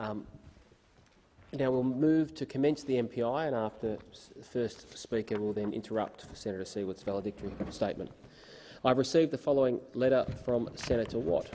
Um, now we'll move to commence the MPI, and after the first speaker will then interrupt for Senator Siewert's valedictory statement. I've received the following letter from Senator Watt.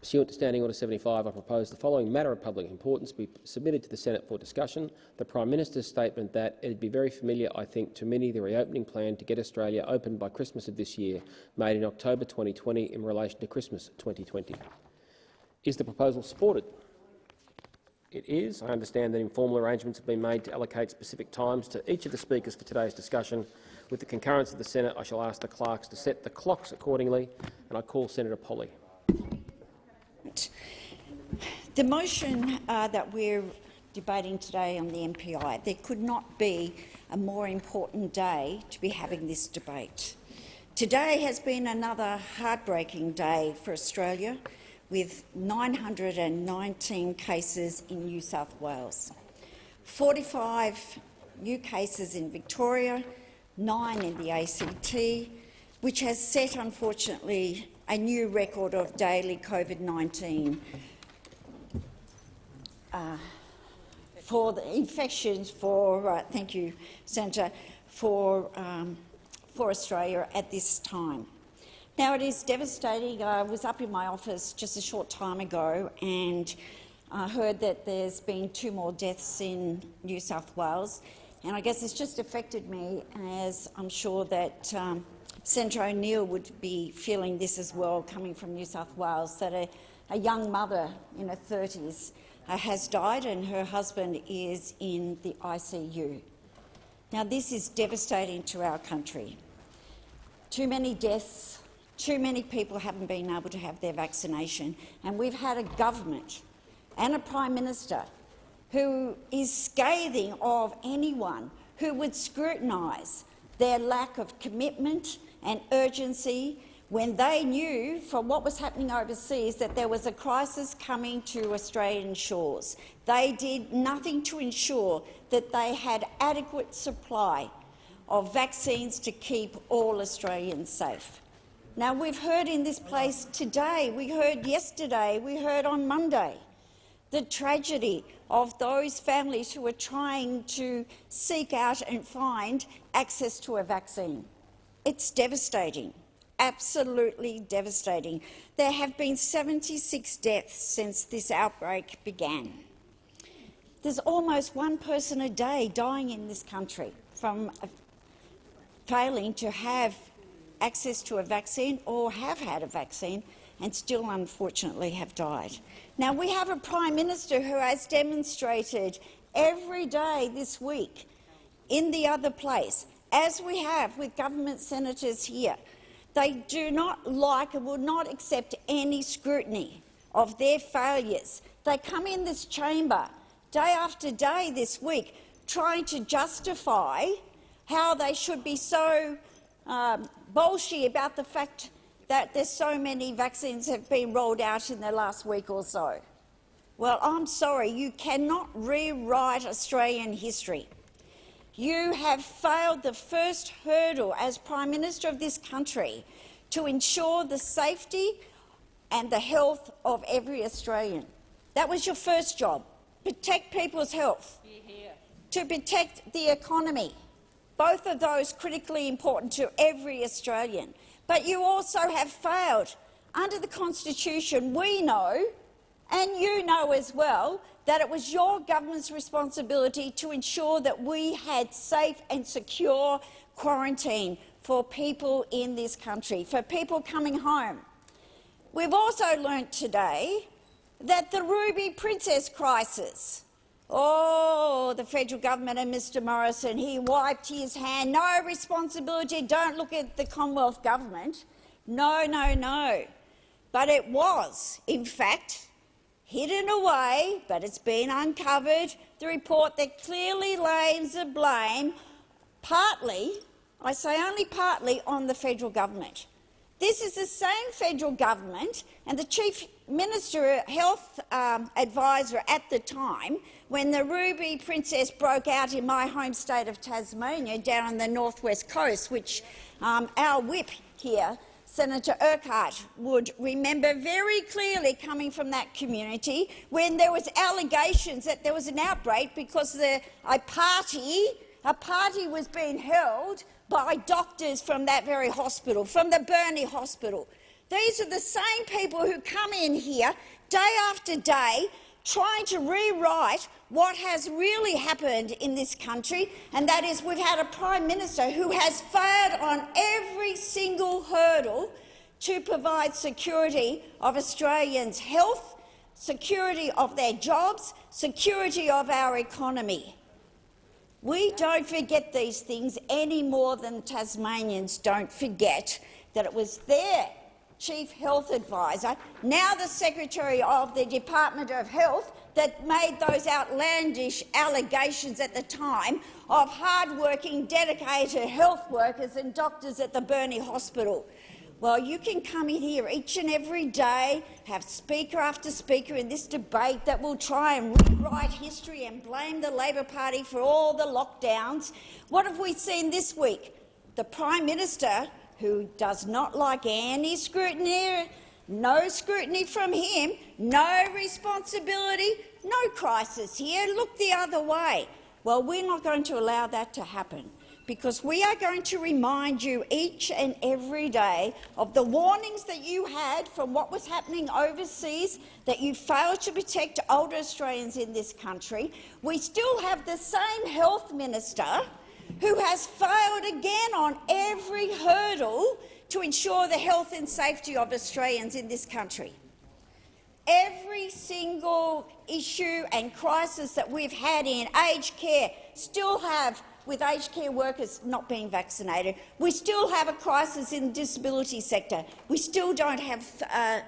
Pursuant to Standing Order 75, I propose the following matter of public importance be submitted to the Senate for discussion. The Prime Minister's statement that it would be very familiar, I think, to many the reopening plan to get Australia open by Christmas of this year, made in October 2020 in relation to Christmas 2020. Is the proposal supported? It is. I understand that informal arrangements have been made to allocate specific times to each of the speakers for today's discussion. With the concurrence of the Senate, I shall ask the clerks to set the clocks accordingly, and I call Senator Polley. The motion uh, that we're debating today on the MPI, there could not be a more important day to be having this debate. Today has been another heartbreaking day for Australia with 919 cases in New South Wales, 45 new cases in Victoria, nine in the ACT, which has set, unfortunately, a new record of daily COVID-19 uh, for the infections for, uh, thank you, Senator, for, um, for Australia at this time. Now, it is devastating. I was up in my office just a short time ago and I heard that there's been two more deaths in New South Wales. And I guess it's just affected me, as I'm sure that um, Senator O'Neill would be feeling this as well, coming from New South Wales, that a, a young mother in her 30s uh, has died and her husband is in the ICU. Now, this is devastating to our country. Too many deaths, too many people haven't been able to have their vaccination, and we've had a government and a Prime Minister who is scathing of anyone who would scrutinise their lack of commitment and urgency when they knew from what was happening overseas that there was a crisis coming to Australian shores. They did nothing to ensure that they had adequate supply of vaccines to keep all Australians safe. Now, we've heard in this place today, we heard yesterday, we heard on Monday, the tragedy of those families who are trying to seek out and find access to a vaccine. It's devastating, absolutely devastating. There have been 76 deaths since this outbreak began. There's almost one person a day dying in this country from failing to have access to a vaccine or have had a vaccine and still unfortunately have died. Now, we have a Prime Minister who has demonstrated every day this week in the other place, as we have with government senators here. They do not like and will not accept any scrutiny of their failures. They come in this chamber day after day this week trying to justify how they should be so um, bolshy about the fact that there's so many vaccines have been rolled out in the last week or so. Well, I'm sorry, you cannot rewrite Australian history. You have failed the first hurdle as Prime Minister of this country to ensure the safety and the health of every Australian. That was your first job, protect people's health, to protect the economy. Both of those critically important to every Australian. But you also have failed. Under the Constitution, we know, and you know as well, that it was your government's responsibility to ensure that we had safe and secure quarantine for people in this country, for people coming home. We've also learnt today that the Ruby Princess crisis Oh, the federal government and Mr Morrison, he wiped his hand. No responsibility. Don't look at the Commonwealth government. No, no, no. But it was, in fact, hidden away, but it's been uncovered, the report that clearly lays the blame partly, I say only partly, on the federal government. This is the same federal government and the chief minister, health um, advisor at the time, when the Ruby Princess broke out in my home state of Tasmania, down on the northwest coast, which um, our whip here Senator Urquhart would remember very clearly coming from that community when there was allegations that there was an outbreak because the, a party a party was being held by doctors from that very hospital, from the Burnie Hospital. These are the same people who come in here day after day trying to rewrite what has really happened in this country, and that is we've had a Prime Minister who has failed on every single hurdle to provide security of Australians' health, security of their jobs, security of our economy. We don't forget these things any more than Tasmanians don't forget that it was their Chief Health Advisor, now the Secretary of the Department of Health, that made those outlandish allegations at the time of hard-working, dedicated health workers and doctors at the Burnie Hospital. Well, you can come in here each and every day, have speaker after speaker in this debate that will try and rewrite history and blame the Labor Party for all the lockdowns. What have we seen this week? The Prime Minister, who does not like any scrutiny, no scrutiny from him, no responsibility, no crisis here, look the other way. Well, we're not going to allow that to happen because we are going to remind you each and every day of the warnings that you had from what was happening overseas, that you failed to protect older Australians in this country. We still have the same health minister who has failed again on every hurdle to ensure the health and safety of Australians in this country. Every single issue and crisis that we've had in aged care still have with aged care workers not being vaccinated. We still have a crisis in the disability sector. We still don't have uh,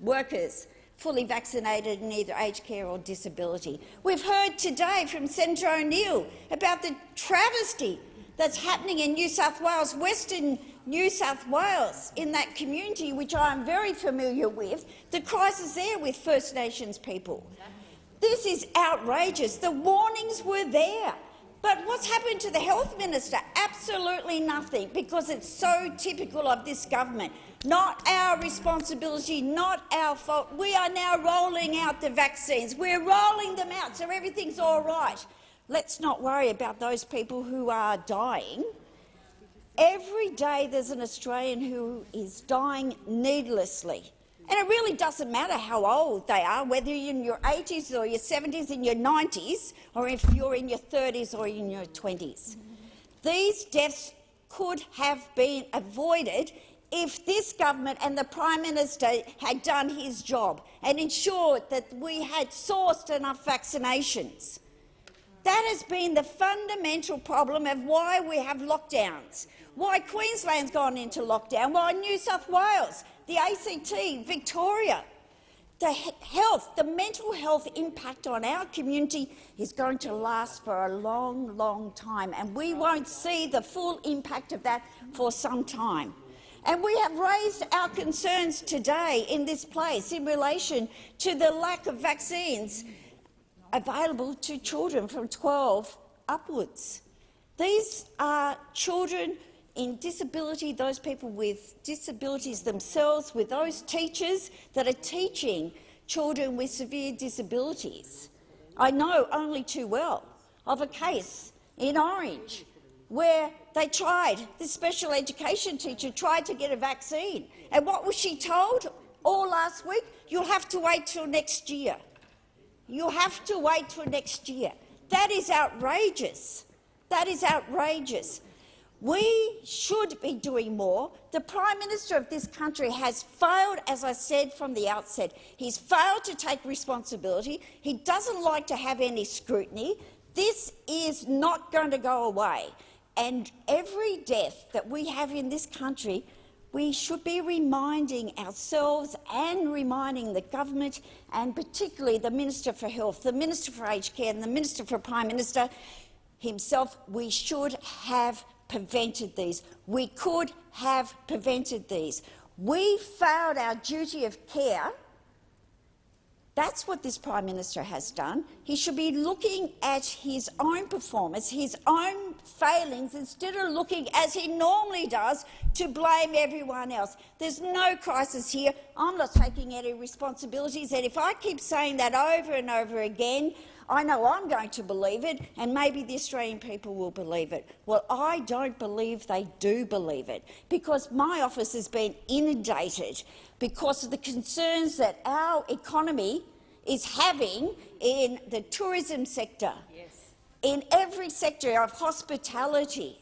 workers fully vaccinated in either aged care or disability. We've heard today from Senator O'Neill about the travesty that's happening in New South Wales, Western New South Wales, in that community, which I am very familiar with, the crisis there with First Nations people. This is outrageous. The warnings were there. But what's happened to the health minister? Absolutely nothing, because it's so typical of this government. Not our responsibility, not our fault. We are now rolling out the vaccines. We're rolling them out, so everything's all right. Let's not worry about those people who are dying. Every day there's an Australian who is dying needlessly. And it really doesn't matter how old they are, whether you're in your 80s or your 70s, in your 90s, or if you're in your 30s or in your 20s. These deaths could have been avoided if this government and the Prime Minister had done his job and ensured that we had sourced enough vaccinations. That has been the fundamental problem of why we have lockdowns, why Queensland's gone into lockdown, why New South Wales the ACT, Victoria. The health, the mental health impact on our community is going to last for a long, long time, and we won't see the full impact of that for some time. And we have raised our concerns today in this place in relation to the lack of vaccines available to children from 12 upwards. These are children in disability, those people with disabilities themselves, with those teachers that are teaching children with severe disabilities. I know only too well of a case in Orange where they tried, this special education teacher tried to get a vaccine. And what was she told all last week? You'll have to wait till next year. You'll have to wait till next year. That is outrageous. That is outrageous. We should be doing more. The Prime Minister of this country has failed, as I said from the outset. He's failed to take responsibility. He doesn't like to have any scrutiny. This is not going to go away. And every death that we have in this country, we should be reminding ourselves and reminding the government and particularly the Minister for Health, the Minister for Aged Care and the Minister for Prime Minister himself, we should have prevented these. We could have prevented these. We failed our duty of care. That's what this Prime Minister has done. He should be looking at his own performance, his own failings instead of looking, as he normally does, to blame everyone else. There's no crisis here. I'm not taking any responsibilities, and if I keep saying that over and over again, I know I'm going to believe it, and maybe the Australian people will believe it. Well, I don't believe they do believe it, because my office has been inundated because of the concerns that our economy is having in the tourism sector, in every sector of hospitality.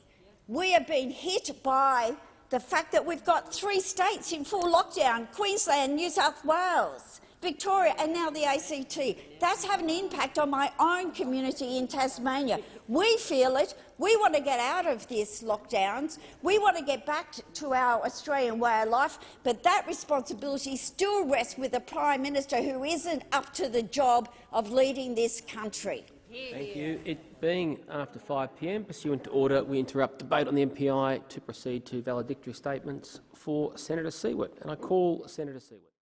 We have been hit by the fact that we've got three states in full lockdown, Queensland, New South Wales, Victoria and now the ACT. That's having an impact on my own community in Tasmania. We feel it. We want to get out of these lockdowns. We want to get back to our Australian way of life, but that responsibility still rests with the Prime Minister who isn't up to the job of leading this country. Thank you. It being after 5 p.m. pursuant to order, we interrupt debate on the MPI to proceed to valedictory statements for Senator Siewert. And I call Senator Siewert.